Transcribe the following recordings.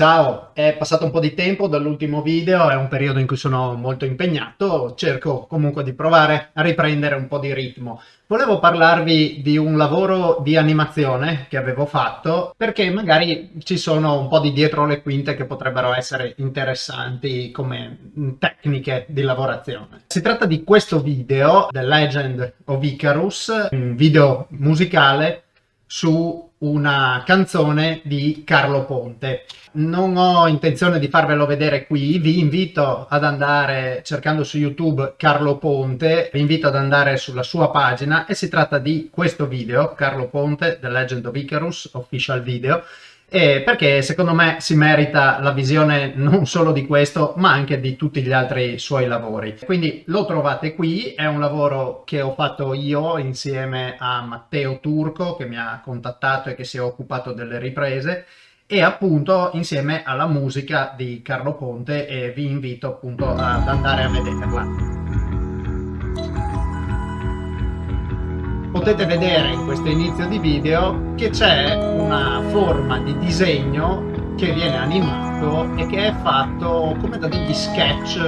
Ciao, è passato un po' di tempo dall'ultimo video, è un periodo in cui sono molto impegnato, cerco comunque di provare a riprendere un po' di ritmo. Volevo parlarvi di un lavoro di animazione che avevo fatto perché magari ci sono un po' di dietro le quinte che potrebbero essere interessanti come tecniche di lavorazione. Si tratta di questo video, The Legend of Icarus, un video musicale su una canzone di Carlo Ponte. Non ho intenzione di farvelo vedere qui, vi invito ad andare cercando su YouTube Carlo Ponte, vi invito ad andare sulla sua pagina e si tratta di questo video, Carlo Ponte, The Legend of Icarus, official video, eh, perché secondo me si merita la visione non solo di questo ma anche di tutti gli altri suoi lavori. Quindi lo trovate qui, è un lavoro che ho fatto io insieme a Matteo Turco che mi ha contattato e che si è occupato delle riprese e appunto insieme alla musica di Carlo Ponte e vi invito appunto ad andare a vederla. Potete vedere in questo inizio di video che c'è una forma di disegno che viene animato e che è fatto come da degli sketch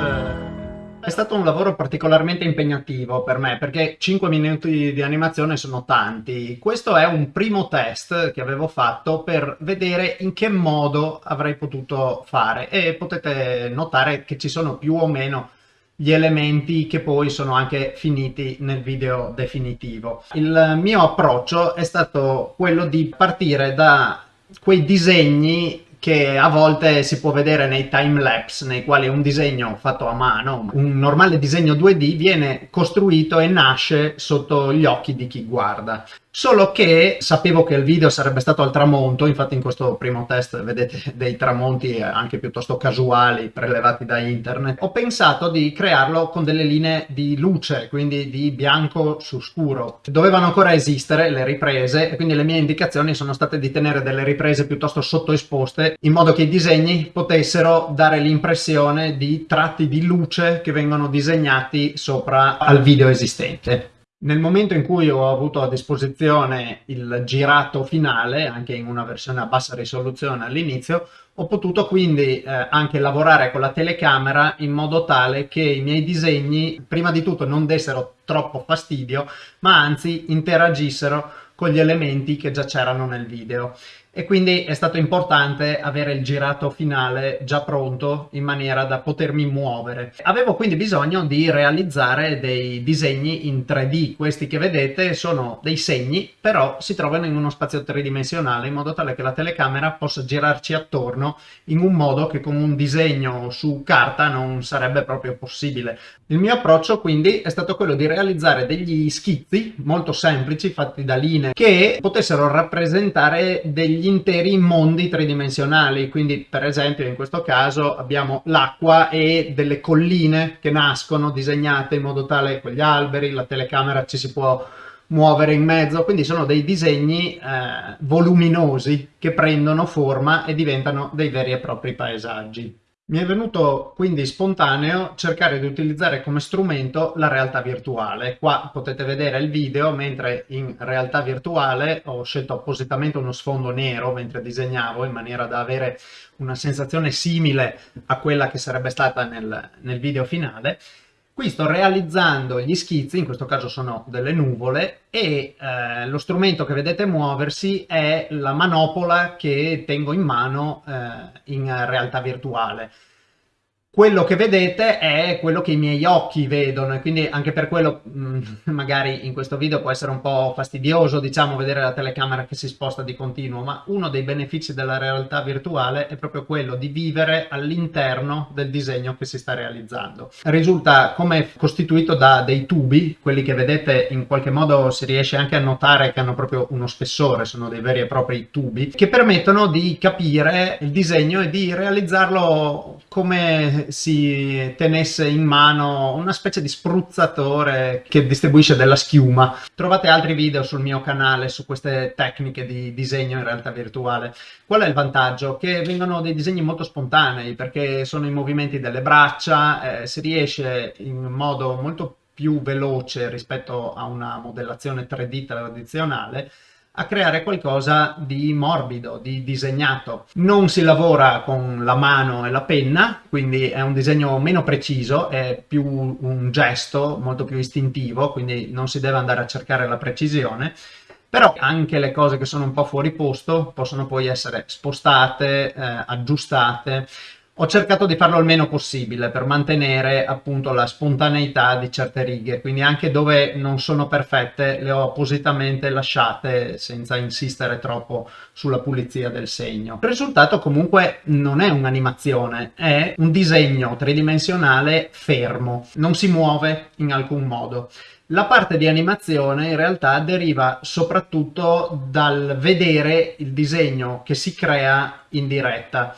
è stato un lavoro particolarmente impegnativo per me perché 5 minuti di animazione sono tanti. Questo è un primo test che avevo fatto per vedere in che modo avrei potuto fare e potete notare che ci sono più o meno gli elementi che poi sono anche finiti nel video definitivo. Il mio approccio è stato quello di partire da quei disegni che a volte si può vedere nei timelapse nei quali un disegno fatto a mano, un normale disegno 2D viene costruito e nasce sotto gli occhi di chi guarda. Solo che sapevo che il video sarebbe stato al tramonto, infatti in questo primo test vedete dei tramonti anche piuttosto casuali prelevati da internet. Ho pensato di crearlo con delle linee di luce, quindi di bianco su scuro. Dovevano ancora esistere le riprese e quindi le mie indicazioni sono state di tenere delle riprese piuttosto sottoesposte in modo che i disegni potessero dare l'impressione di tratti di luce che vengono disegnati sopra al video esistente. Nel momento in cui ho avuto a disposizione il girato finale, anche in una versione a bassa risoluzione all'inizio, ho potuto quindi eh, anche lavorare con la telecamera in modo tale che i miei disegni, prima di tutto, non dessero troppo fastidio, ma anzi interagissero con gli elementi che già c'erano nel video e quindi è stato importante avere il girato finale già pronto in maniera da potermi muovere. Avevo quindi bisogno di realizzare dei disegni in 3D, questi che vedete sono dei segni però si trovano in uno spazio tridimensionale in modo tale che la telecamera possa girarci attorno in un modo che con un disegno su carta non sarebbe proprio possibile. Il mio approccio quindi è stato quello di realizzare degli schizzi molto semplici fatti da linee che potessero rappresentare degli degli interi mondi tridimensionali, quindi per esempio in questo caso abbiamo l'acqua e delle colline che nascono disegnate in modo tale con gli alberi, la telecamera ci si può muovere in mezzo, quindi sono dei disegni eh, voluminosi che prendono forma e diventano dei veri e propri paesaggi. Mi è venuto quindi spontaneo cercare di utilizzare come strumento la realtà virtuale. Qua potete vedere il video, mentre in realtà virtuale ho scelto appositamente uno sfondo nero mentre disegnavo in maniera da avere una sensazione simile a quella che sarebbe stata nel, nel video finale Qui sto realizzando gli schizzi, in questo caso sono delle nuvole, e eh, lo strumento che vedete muoversi è la manopola che tengo in mano eh, in realtà virtuale quello che vedete è quello che i miei occhi vedono e quindi anche per quello mm, magari in questo video può essere un po' fastidioso diciamo vedere la telecamera che si sposta di continuo ma uno dei benefici della realtà virtuale è proprio quello di vivere all'interno del disegno che si sta realizzando. Risulta come costituito da dei tubi quelli che vedete in qualche modo si riesce anche a notare che hanno proprio uno spessore sono dei veri e propri tubi che permettono di capire il disegno e di realizzarlo come si tenesse in mano una specie di spruzzatore che distribuisce della schiuma. Trovate altri video sul mio canale su queste tecniche di disegno in realtà virtuale. Qual è il vantaggio? Che vengono dei disegni molto spontanei perché sono i movimenti delle braccia, eh, si riesce in modo molto più veloce rispetto a una modellazione 3D tradizionale a creare qualcosa di morbido, di disegnato. Non si lavora con la mano e la penna, quindi è un disegno meno preciso, è più un gesto molto più istintivo, quindi non si deve andare a cercare la precisione, però anche le cose che sono un po' fuori posto possono poi essere spostate, eh, aggiustate, ho cercato di farlo il meno possibile per mantenere appunto la spontaneità di certe righe, quindi anche dove non sono perfette le ho appositamente lasciate senza insistere troppo sulla pulizia del segno. Il risultato comunque non è un'animazione, è un disegno tridimensionale fermo, non si muove in alcun modo. La parte di animazione in realtà deriva soprattutto dal vedere il disegno che si crea in diretta.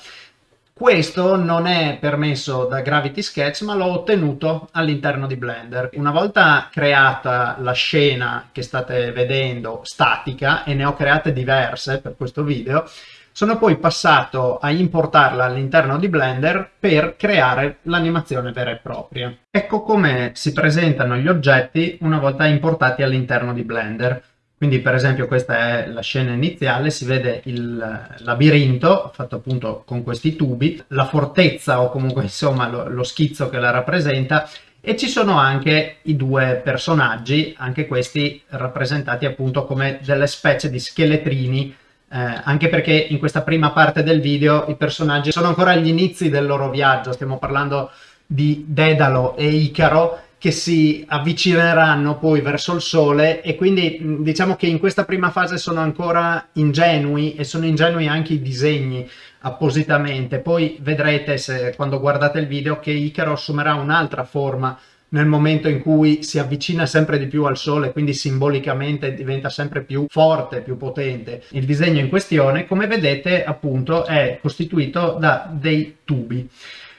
Questo non è permesso da Gravity Sketch ma l'ho ottenuto all'interno di Blender. Una volta creata la scena che state vedendo statica e ne ho create diverse per questo video, sono poi passato a importarla all'interno di Blender per creare l'animazione vera e propria. Ecco come si presentano gli oggetti una volta importati all'interno di Blender. Quindi per esempio questa è la scena iniziale, si vede il labirinto fatto appunto con questi tubi, la fortezza o comunque insomma lo, lo schizzo che la rappresenta e ci sono anche i due personaggi, anche questi rappresentati appunto come delle specie di scheletrini eh, anche perché in questa prima parte del video i personaggi sono ancora agli inizi del loro viaggio, stiamo parlando di Dedalo e Icaro che si avvicineranno poi verso il sole e quindi diciamo che in questa prima fase sono ancora ingenui e sono ingenui anche i disegni appositamente. Poi vedrete se, quando guardate il video che Icaro assumerà un'altra forma nel momento in cui si avvicina sempre di più al sole, quindi simbolicamente diventa sempre più forte, più potente. Il disegno in questione, come vedete, appunto, è costituito da dei tubi.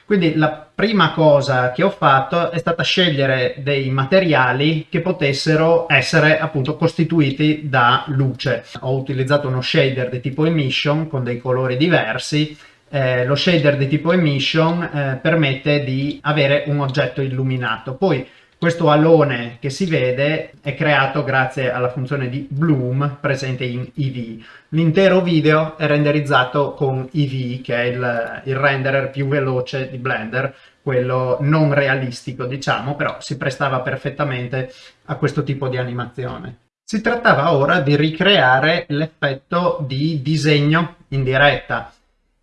Quindi la prima cosa che ho fatto è stata scegliere dei materiali che potessero essere appunto costituiti da luce. Ho utilizzato uno shader di tipo emission con dei colori diversi eh, lo shader di tipo emission eh, permette di avere un oggetto illuminato. Poi questo alone che si vede è creato grazie alla funzione di bloom presente in EV. L'intero video è renderizzato con EV, che è il, il renderer più veloce di Blender, quello non realistico diciamo, però si prestava perfettamente a questo tipo di animazione. Si trattava ora di ricreare l'effetto di disegno in diretta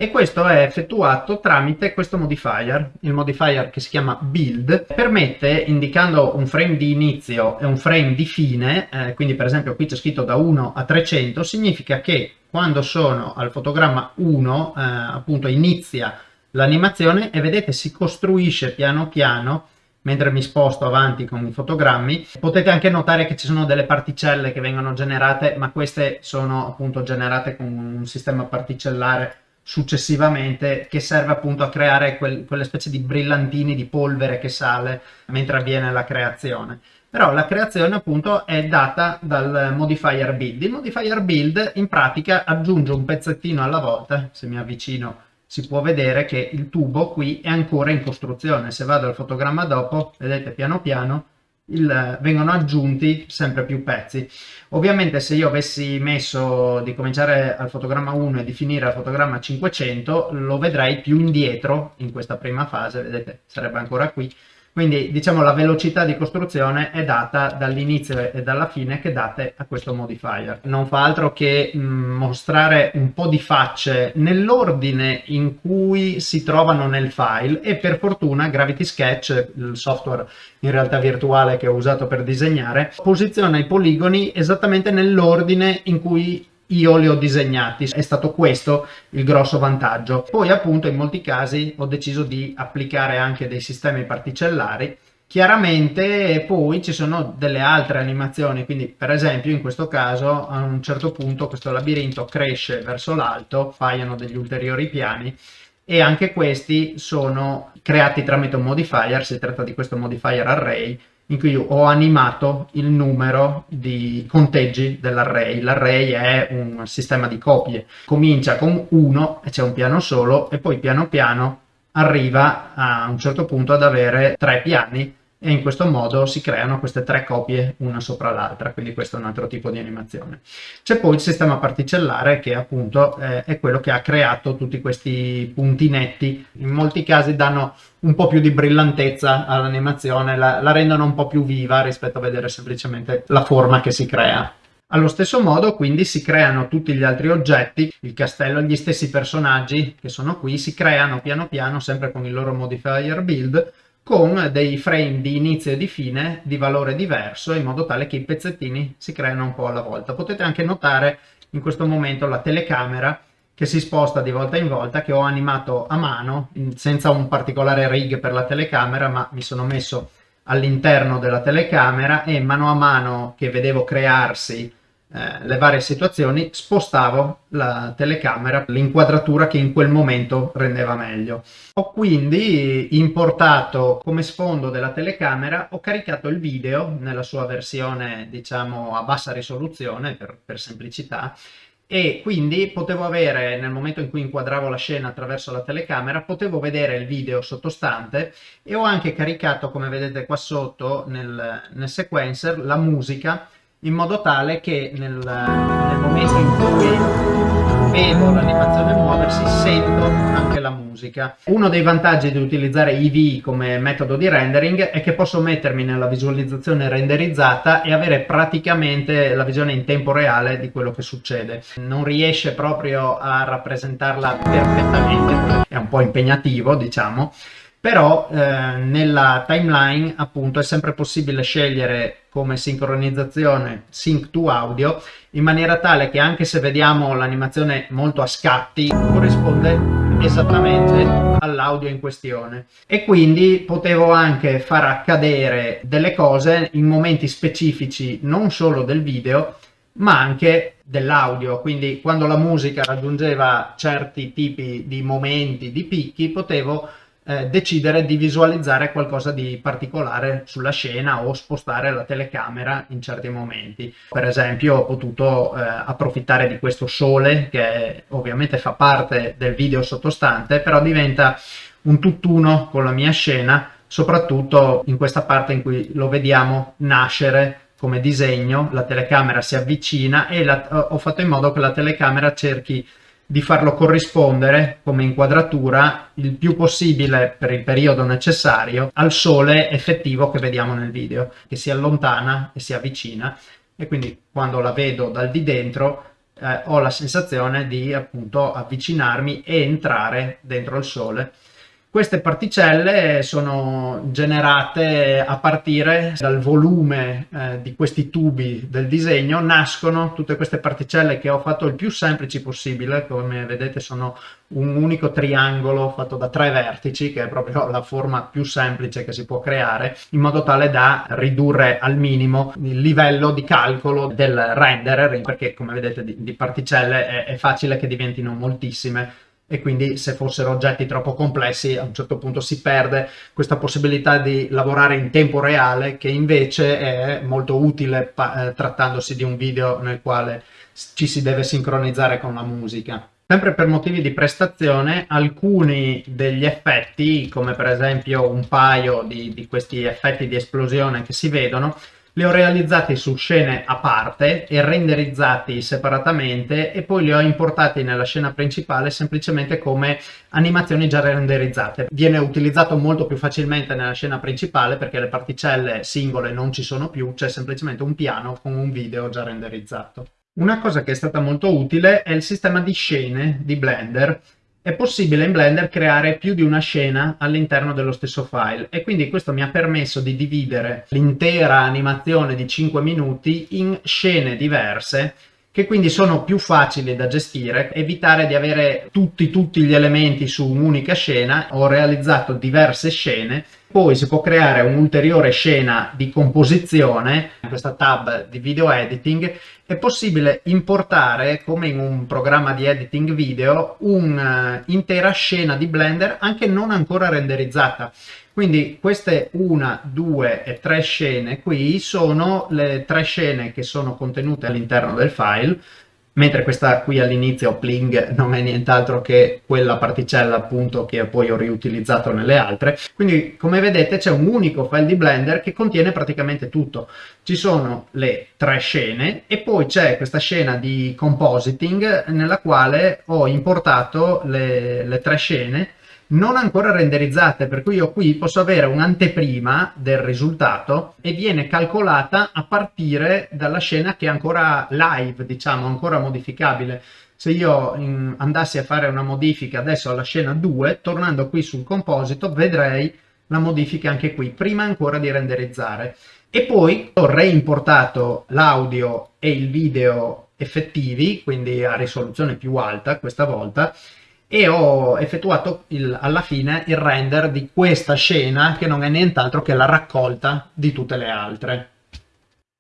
e questo è effettuato tramite questo modifier, il modifier che si chiama build, permette, indicando un frame di inizio e un frame di fine, eh, quindi per esempio qui c'è scritto da 1 a 300, significa che quando sono al fotogramma 1, eh, appunto inizia l'animazione e vedete si costruisce piano piano mentre mi sposto avanti con i fotogrammi. Potete anche notare che ci sono delle particelle che vengono generate, ma queste sono appunto generate con un sistema particellare successivamente che serve appunto a creare quel, quelle specie di brillantini di polvere che sale mentre avviene la creazione. Però la creazione appunto è data dal modifier build. Il modifier build in pratica aggiunge un pezzettino alla volta se mi avvicino si può vedere che il tubo qui è ancora in costruzione. Se vado al fotogramma dopo vedete piano piano il, vengono aggiunti sempre più pezzi. Ovviamente se io avessi messo di cominciare al fotogramma 1 e di finire al fotogramma 500 lo vedrei più indietro in questa prima fase, vedete sarebbe ancora qui, quindi diciamo la velocità di costruzione è data dall'inizio e dalla fine che date a questo modifier. Non fa altro che mm, mostrare un po' di facce nell'ordine in cui si trovano nel file e per fortuna Gravity Sketch, il software in realtà virtuale che ho usato per disegnare, posiziona i poligoni esattamente nell'ordine in cui io li ho disegnati, è stato questo il grosso vantaggio. Poi appunto in molti casi ho deciso di applicare anche dei sistemi particellari. Chiaramente poi ci sono delle altre animazioni, quindi per esempio in questo caso a un certo punto questo labirinto cresce verso l'alto, paiono degli ulteriori piani e anche questi sono creati tramite un modifier, si tratta di questo modifier array in cui ho animato il numero di conteggi dell'array. L'array è un sistema di copie, comincia con 1 e c'è un piano solo e poi piano piano arriva a un certo punto ad avere tre piani e in questo modo si creano queste tre copie una sopra l'altra, quindi questo è un altro tipo di animazione. C'è poi il sistema particellare che appunto eh, è quello che ha creato tutti questi punti netti, in molti casi danno un po' più di brillantezza all'animazione, la, la rendono un po' più viva rispetto a vedere semplicemente la forma che si crea. Allo stesso modo quindi si creano tutti gli altri oggetti, il castello, gli stessi personaggi che sono qui, si creano piano piano sempre con il loro modifier build con dei frame di inizio e di fine di valore diverso in modo tale che i pezzettini si creano un po' alla volta. Potete anche notare in questo momento la telecamera che si sposta di volta in volta che ho animato a mano senza un particolare rig per la telecamera ma mi sono messo all'interno della telecamera e mano a mano che vedevo crearsi eh, le varie situazioni spostavo la telecamera, l'inquadratura che in quel momento rendeva meglio. Ho quindi importato come sfondo della telecamera, ho caricato il video nella sua versione diciamo a bassa risoluzione per, per semplicità e quindi potevo avere nel momento in cui inquadravo la scena attraverso la telecamera potevo vedere il video sottostante e ho anche caricato come vedete qua sotto nel, nel sequencer la musica in modo tale che nel, nel momento in cui vedo l'animazione muoversi sento anche la musica. Uno dei vantaggi di utilizzare EV come metodo di rendering è che posso mettermi nella visualizzazione renderizzata e avere praticamente la visione in tempo reale di quello che succede. Non riesce proprio a rappresentarla perfettamente, è un po' impegnativo diciamo, però eh, nella timeline appunto è sempre possibile scegliere come sincronizzazione sync to audio in maniera tale che anche se vediamo l'animazione molto a scatti corrisponde esattamente all'audio in questione. E quindi potevo anche far accadere delle cose in momenti specifici non solo del video ma anche dell'audio, quindi quando la musica raggiungeva certi tipi di momenti, di picchi, potevo eh, decidere di visualizzare qualcosa di particolare sulla scena o spostare la telecamera in certi momenti. Per esempio ho potuto eh, approfittare di questo sole che ovviamente fa parte del video sottostante, però diventa un tutt'uno con la mia scena, soprattutto in questa parte in cui lo vediamo nascere come disegno, la telecamera si avvicina e la, ho fatto in modo che la telecamera cerchi di farlo corrispondere come inquadratura il più possibile per il periodo necessario al sole effettivo che vediamo nel video, che si allontana e si avvicina e quindi quando la vedo dal di dentro eh, ho la sensazione di appunto avvicinarmi e entrare dentro il sole queste particelle sono generate a partire dal volume eh, di questi tubi del disegno, nascono tutte queste particelle che ho fatto il più semplici possibile, come vedete sono un unico triangolo fatto da tre vertici, che è proprio la forma più semplice che si può creare, in modo tale da ridurre al minimo il livello di calcolo del renderer, perché come vedete di, di particelle è, è facile che diventino moltissime e quindi se fossero oggetti troppo complessi a un certo punto si perde questa possibilità di lavorare in tempo reale che invece è molto utile eh, trattandosi di un video nel quale ci si deve sincronizzare con la musica. Sempre per motivi di prestazione, alcuni degli effetti, come per esempio un paio di, di questi effetti di esplosione che si vedono, li ho realizzati su scene a parte e renderizzati separatamente e poi li ho importati nella scena principale semplicemente come animazioni già renderizzate. Viene utilizzato molto più facilmente nella scena principale perché le particelle singole non ci sono più, c'è semplicemente un piano con un video già renderizzato. Una cosa che è stata molto utile è il sistema di scene di Blender è possibile in Blender creare più di una scena all'interno dello stesso file e quindi questo mi ha permesso di dividere l'intera animazione di 5 minuti in scene diverse che quindi sono più facili da gestire, evitare di avere tutti, tutti gli elementi su un'unica scena, ho realizzato diverse scene, poi si può creare un'ulteriore scena di composizione, in questa tab di video editing, è possibile importare, come in un programma di editing video, un'intera scena di Blender anche non ancora renderizzata. Quindi queste una, due e tre scene qui sono le tre scene che sono contenute all'interno del file mentre questa qui all'inizio Pling non è nient'altro che quella particella appunto che poi ho riutilizzato nelle altre. Quindi come vedete c'è un unico file di Blender che contiene praticamente tutto. Ci sono le tre scene e poi c'è questa scena di compositing nella quale ho importato le, le tre scene non ancora renderizzate, per cui io qui posso avere un'anteprima del risultato e viene calcolata a partire dalla scena che è ancora live, diciamo, ancora modificabile. Se io in, andassi a fare una modifica adesso alla scena 2, tornando qui sul composito, vedrei la modifica anche qui, prima ancora di renderizzare. E poi ho reimportato l'audio e il video effettivi, quindi a risoluzione più alta questa volta, e ho effettuato il, alla fine il render di questa scena che non è nient'altro che la raccolta di tutte le altre.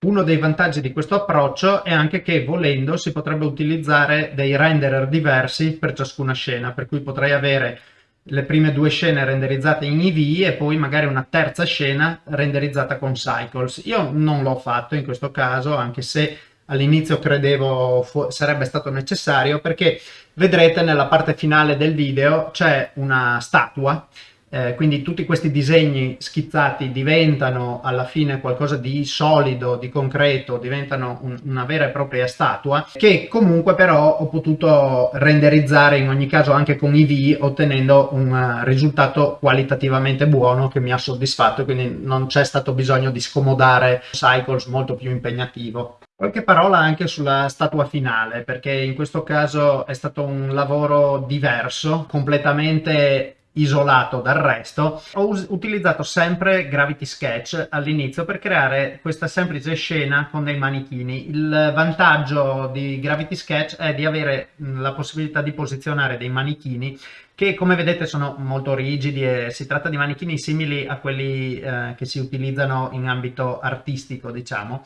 Uno dei vantaggi di questo approccio è anche che volendo si potrebbe utilizzare dei renderer diversi per ciascuna scena, per cui potrei avere le prime due scene renderizzate in EV e poi magari una terza scena renderizzata con Cycles. Io non l'ho fatto in questo caso, anche se all'inizio credevo sarebbe stato necessario perché vedrete nella parte finale del video c'è una statua eh, quindi tutti questi disegni schizzati diventano alla fine qualcosa di solido, di concreto, diventano un, una vera e propria statua, che comunque però ho potuto renderizzare in ogni caso anche con IV ottenendo un uh, risultato qualitativamente buono che mi ha soddisfatto, quindi non c'è stato bisogno di scomodare Cycles molto più impegnativo. Qualche parola anche sulla statua finale, perché in questo caso è stato un lavoro diverso, completamente isolato dal resto, ho utilizzato sempre Gravity Sketch all'inizio per creare questa semplice scena con dei manichini. Il vantaggio di Gravity Sketch è di avere la possibilità di posizionare dei manichini che come vedete sono molto rigidi e si tratta di manichini simili a quelli eh, che si utilizzano in ambito artistico, diciamo.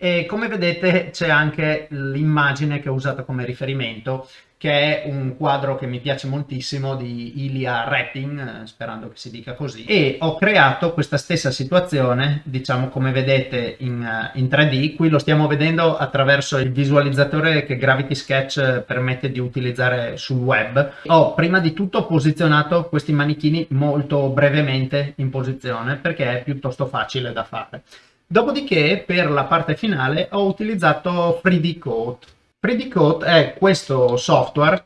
E come vedete c'è anche l'immagine che ho usato come riferimento che è un quadro che mi piace moltissimo di Ilia Rapping, sperando che si dica così, e ho creato questa stessa situazione, diciamo come vedete in, in 3D, qui lo stiamo vedendo attraverso il visualizzatore che Gravity Sketch permette di utilizzare sul web. Ho prima di tutto posizionato questi manichini molto brevemente in posizione perché è piuttosto facile da fare. Dopodiché per la parte finale ho utilizzato 3D Code 3D Coat è questo software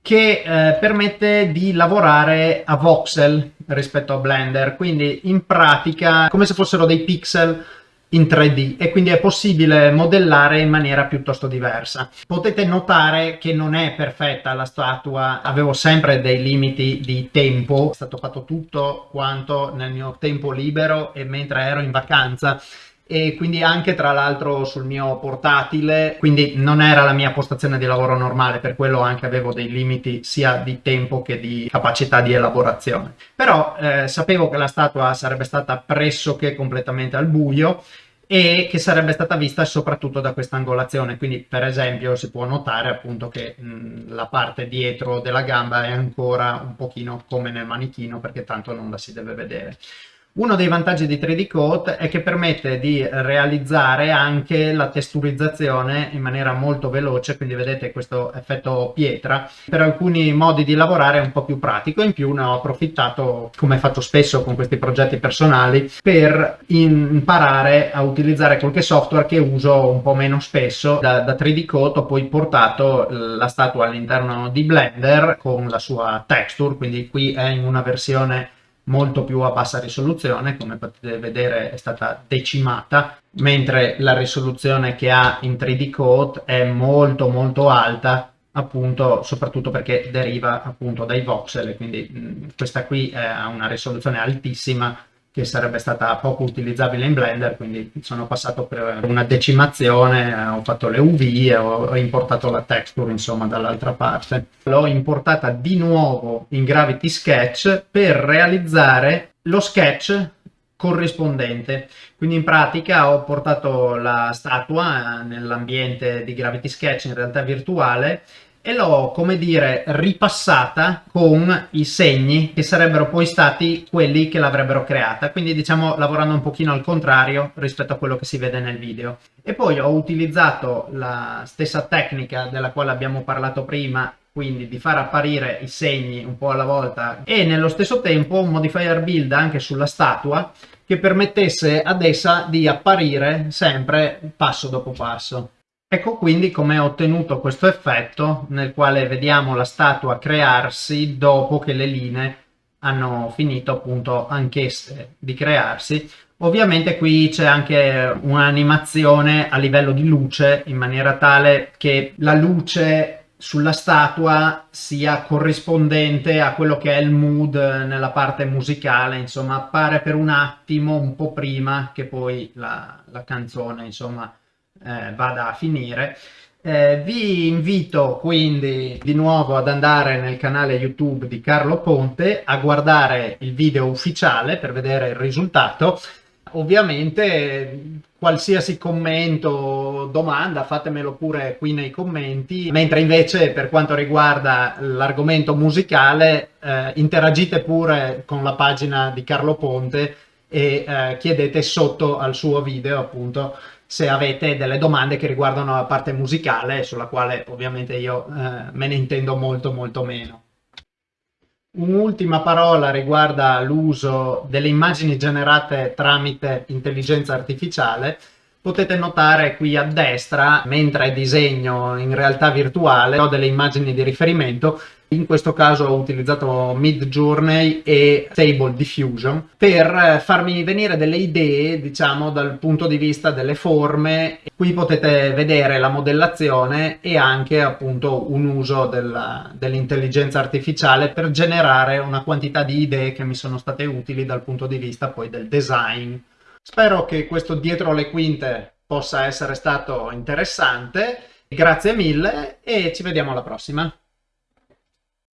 che eh, permette di lavorare a voxel rispetto a Blender, quindi in pratica come se fossero dei pixel in 3D e quindi è possibile modellare in maniera piuttosto diversa. Potete notare che non è perfetta la statua, avevo sempre dei limiti di tempo, è stato fatto tutto quanto nel mio tempo libero e mentre ero in vacanza e quindi anche tra l'altro sul mio portatile, quindi non era la mia postazione di lavoro normale, per quello anche avevo dei limiti sia di tempo che di capacità di elaborazione. Però eh, sapevo che la statua sarebbe stata pressoché completamente al buio e che sarebbe stata vista soprattutto da questa angolazione quindi per esempio si può notare appunto che mh, la parte dietro della gamba è ancora un pochino come nel manichino perché tanto non la si deve vedere uno dei vantaggi di 3D Coat è che permette di realizzare anche la testurizzazione in maniera molto veloce, quindi vedete questo effetto pietra. Per alcuni modi di lavorare è un po' più pratico, in più ne ho approfittato, come faccio spesso con questi progetti personali, per imparare a utilizzare qualche software che uso un po' meno spesso. Da, da 3D Coat ho poi portato la statua all'interno di Blender con la sua texture, quindi qui è in una versione molto più a bassa risoluzione, come potete vedere è stata decimata, mentre la risoluzione che ha in 3D Code è molto molto alta, appunto soprattutto perché deriva appunto dai voxel, quindi mh, questa qui ha una risoluzione altissima che sarebbe stata poco utilizzabile in Blender, quindi sono passato per una decimazione, ho fatto le UV e ho importato la texture insomma dall'altra parte. L'ho importata di nuovo in Gravity Sketch per realizzare lo sketch corrispondente. Quindi in pratica ho portato la statua nell'ambiente di Gravity Sketch in realtà virtuale e l'ho, come dire, ripassata con i segni che sarebbero poi stati quelli che l'avrebbero creata, quindi diciamo lavorando un pochino al contrario rispetto a quello che si vede nel video. E poi ho utilizzato la stessa tecnica della quale abbiamo parlato prima, quindi di far apparire i segni un po' alla volta e nello stesso tempo un modifier build anche sulla statua che permettesse ad essa di apparire sempre passo dopo passo. Ecco quindi come ho ottenuto questo effetto nel quale vediamo la statua crearsi dopo che le linee hanno finito appunto anch'esse di crearsi. Ovviamente qui c'è anche un'animazione a livello di luce in maniera tale che la luce sulla statua sia corrispondente a quello che è il mood nella parte musicale, insomma appare per un attimo un po' prima che poi la, la canzone insomma eh, vada a finire. Eh, vi invito quindi di nuovo ad andare nel canale YouTube di Carlo Ponte a guardare il video ufficiale per vedere il risultato. Ovviamente qualsiasi commento o domanda fatemelo pure qui nei commenti, mentre invece per quanto riguarda l'argomento musicale eh, interagite pure con la pagina di Carlo Ponte e eh, chiedete sotto al suo video appunto se avete delle domande che riguardano la parte musicale, sulla quale ovviamente io eh, me ne intendo molto molto meno. Un'ultima parola riguarda l'uso delle immagini generate tramite intelligenza artificiale. Potete notare qui a destra, mentre disegno in realtà virtuale, ho delle immagini di riferimento in questo caso ho utilizzato Midjourney e Stable Diffusion per eh, farmi venire delle idee, diciamo, dal punto di vista delle forme. Qui potete vedere la modellazione e anche appunto un uso dell'intelligenza dell artificiale per generare una quantità di idee che mi sono state utili dal punto di vista poi del design. Spero che questo dietro le quinte possa essere stato interessante. Grazie mille e ci vediamo alla prossima.